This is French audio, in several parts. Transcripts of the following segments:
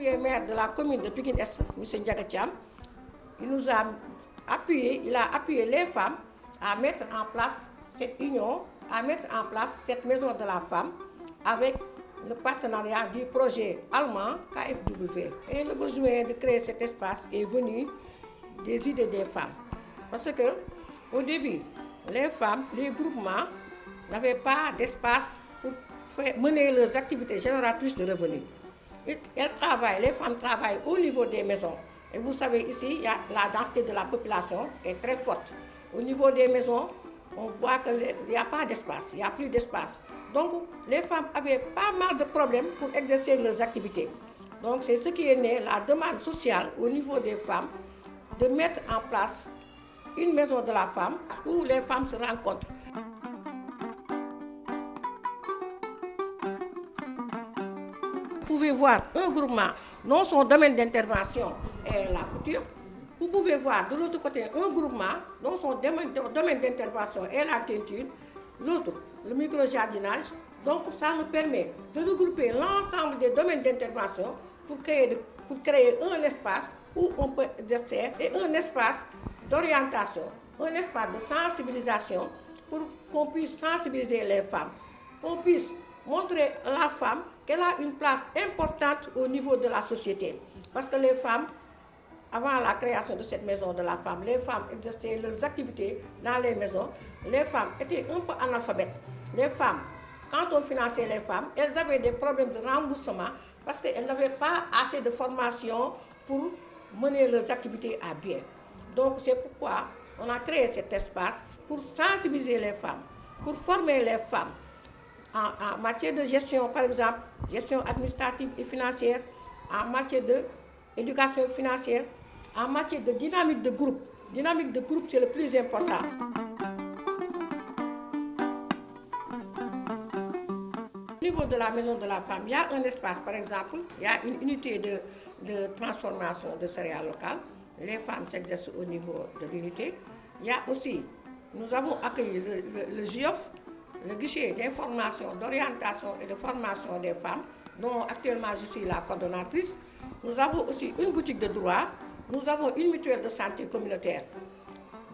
premier maire de la commune de Pékin-Est, M. Ndiagatiam, il nous a appuyé, il a appuyé les femmes à mettre en place cette union, à mettre en place cette maison de la femme avec le partenariat du projet allemand KFW. Et le besoin de créer cet espace est venu des idées des femmes. Parce que au début, les femmes, les groupements n'avaient pas d'espace pour mener leurs activités génératrices de revenus. Elles travaillent, les femmes travaillent au niveau des maisons. Et vous savez, ici, la densité de la population est très forte. Au niveau des maisons, on voit qu'il n'y a pas d'espace, il n'y a plus d'espace. Donc, les femmes avaient pas mal de problèmes pour exercer leurs activités. Donc, c'est ce qui est né, la demande sociale au niveau des femmes, de mettre en place une maison de la femme où les femmes se rencontrent. Pouvez voir un groupement dont son domaine d'intervention est la couture. Vous pouvez voir de l'autre côté un groupement dont son domaine d'intervention est la teinture. L'autre, le micro-jardinage. Donc ça nous permet de regrouper l'ensemble des domaines d'intervention pour créer, pour créer un espace où on peut exercer et un espace d'orientation, un espace de sensibilisation pour qu'on puisse sensibiliser les femmes, qu'on puisse montrer la femme qu'elle a une place importante au niveau de la société. Parce que les femmes, avant la création de cette maison de la femme, les femmes exerçaient leurs activités dans les maisons. Les femmes étaient un peu analphabètes. Les femmes, quand on finançait les femmes, elles avaient des problèmes de remboursement parce qu'elles n'avaient pas assez de formation pour mener leurs activités à bien. Donc c'est pourquoi on a créé cet espace pour sensibiliser les femmes, pour former les femmes en, matière de gestion, par exemple, gestion administrative et financière, en matière d'éducation financière, en matière de dynamique de groupe. Dynamique de groupe, c'est le plus important. Au niveau de la maison de la femme, il y a un espace, par exemple, il y a une unité de, de transformation de céréales locales. Les femmes s'exercent au niveau de l'unité. Il y a aussi, nous avons accueilli le, le, le GIOF, le guichet d'information, d'orientation et de formation des femmes, dont actuellement je suis la coordonnatrice. Nous avons aussi une boutique de droit, nous avons une mutuelle de santé communautaire.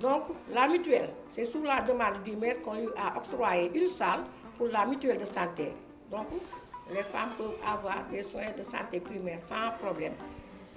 Donc la mutuelle, c'est sous la demande du maire qu'on lui a octroyé une salle pour la mutuelle de santé. Donc les femmes peuvent avoir des soins de santé primaire sans problème.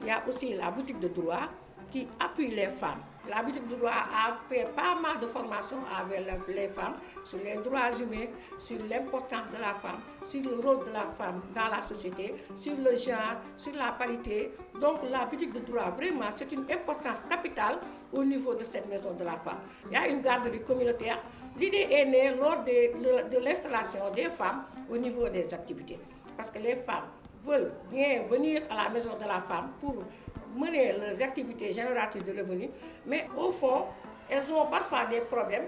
Il y a aussi la boutique de droit qui appuie les femmes. La boutique de droit a fait pas mal de formations avec les femmes sur les droits humains, sur l'importance de la femme, sur le rôle de la femme dans la société, sur le genre, sur la parité. Donc la boutique de droit, vraiment, c'est une importance capitale au niveau de cette maison de la femme. Il y a une garderie communautaire. L'idée est née lors de l'installation des femmes au niveau des activités. Parce que les femmes veulent bien venir à la maison de la femme pour mener leurs activités génératrices de revenus, mais au fond, elles ont parfois des problèmes,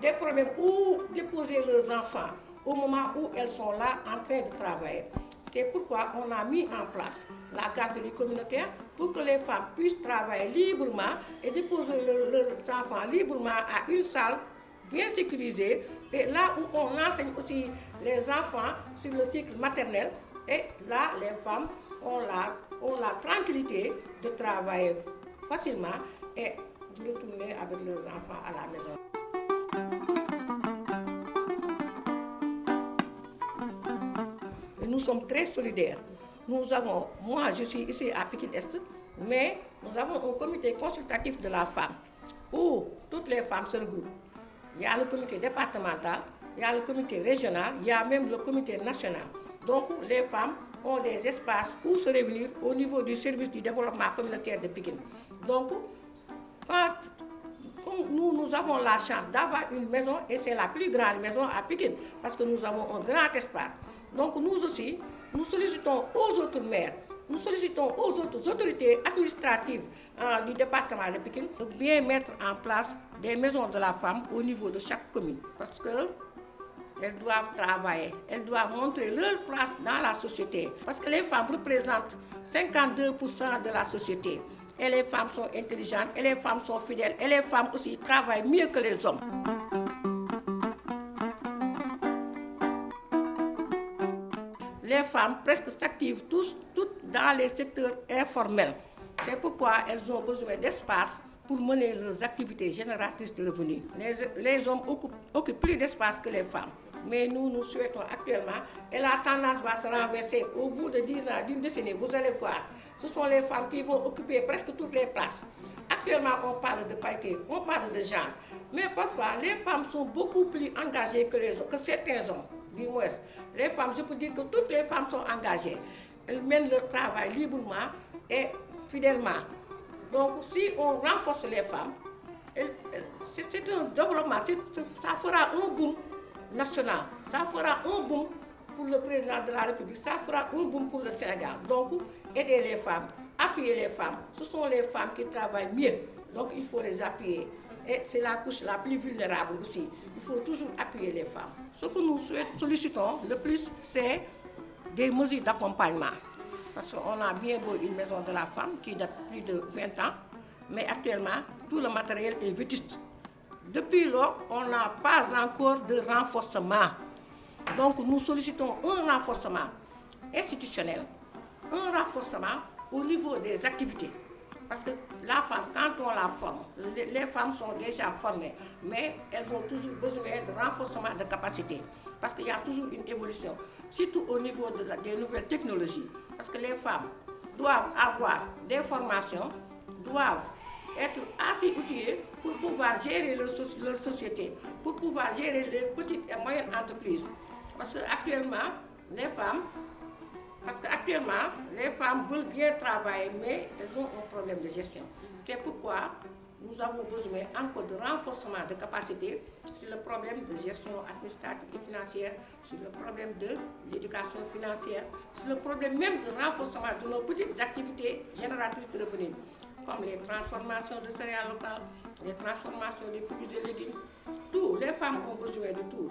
des problèmes où déposer leurs enfants au moment où elles sont là en train de travailler. C'est pourquoi on a mis en place la garderie communautaire pour que les femmes puissent travailler librement et déposer leurs enfants librement à une salle bien sécurisée et là où on enseigne aussi les enfants sur le cycle maternel et là les femmes la ont la tranquillité de travailler facilement et de retourner avec leurs enfants à la maison. Nous sommes très solidaires. Nous avons, moi je suis ici à Pékin Est, mais nous avons un comité consultatif de la femme où toutes les femmes se regroupent. Il y a le comité départemental, il y a le comité régional, il y a même le comité national. Donc les femmes ont des espaces où se réunir au niveau du service du développement communautaire de Pékin. Donc, quand, nous, nous avons la chance d'avoir une maison, et c'est la plus grande maison à Pékin, parce que nous avons un grand espace. Donc nous aussi, nous sollicitons aux autres maires, nous sollicitons aux autres autorités administratives euh, du département de Pékin de bien mettre en place des maisons de la femme au niveau de chaque commune. Parce que elles doivent travailler, elles doivent montrer leur place dans la société. Parce que les femmes représentent 52% de la société. Et les femmes sont intelligentes, et les femmes sont fidèles, et les femmes aussi travaillent mieux que les hommes. Les femmes presque s'activent toutes dans les secteurs informels. C'est pourquoi elles ont besoin d'espace pour mener leurs activités génératrices de revenus. Les, les hommes occupent, occupent plus d'espace que les femmes. Mais nous, nous souhaitons actuellement, et la tendance va se renverser au bout de 10 ans, d'une décennie, vous allez voir, ce sont les femmes qui vont occuper presque toutes les places. Actuellement, on parle de parité, on parle de genre. Mais parfois, les femmes sont beaucoup plus engagées que, certains hommes, du moins. Les femmes, je peux dire que toutes les femmes sont engagées. Elles mènent leur travail librement et fidèlement. Donc, si on renforce les femmes, c'est un développement, ça fera un boom national, ça fera un boom pour le président de la République, ça fera un boom pour le Sénégal. Donc, aider les femmes, appuyer les femmes, ce sont les femmes qui travaillent mieux, donc il faut les appuyer. Et c'est la couche la plus vulnérable aussi. Il faut toujours appuyer les femmes. Ce que nous sollicitons le plus, c'est des mesures d'accompagnement. Parce qu'on a bien beau une maison de la femme qui date plus de 20 ans, mais actuellement, tout le matériel est vétuste. Depuis lors, on n'a pas encore de renforcement. Donc nous sollicitons un renforcement institutionnel, un renforcement au niveau des activités. Parce que la femme, quand on la forme, les femmes sont déjà formées, mais elles ont toujours besoin de renforcement de capacité. Parce qu'il y a toujours une évolution, surtout au niveau de des nouvelles technologies. Parce que les femmes doivent avoir des formations, doivent être assez outillées pour pouvoir gérer leur, société, pour pouvoir gérer les petites et moyennes entreprises. Parce qu'actuellement, les femmes parce qu'actuellement, les femmes veulent bien travailler, mais elles ont un problème de gestion. C'est pourquoi nous avons besoin encore de renforcement de capacité sur le problème de gestion administrative et financière, sur le problème de l'éducation financière, sur le problème même de renforcement de nos petites activités génératrices de revenus, comme les transformations de céréales locales, les transformations des fruits et légumes. Tout, les femmes ont besoin de tout.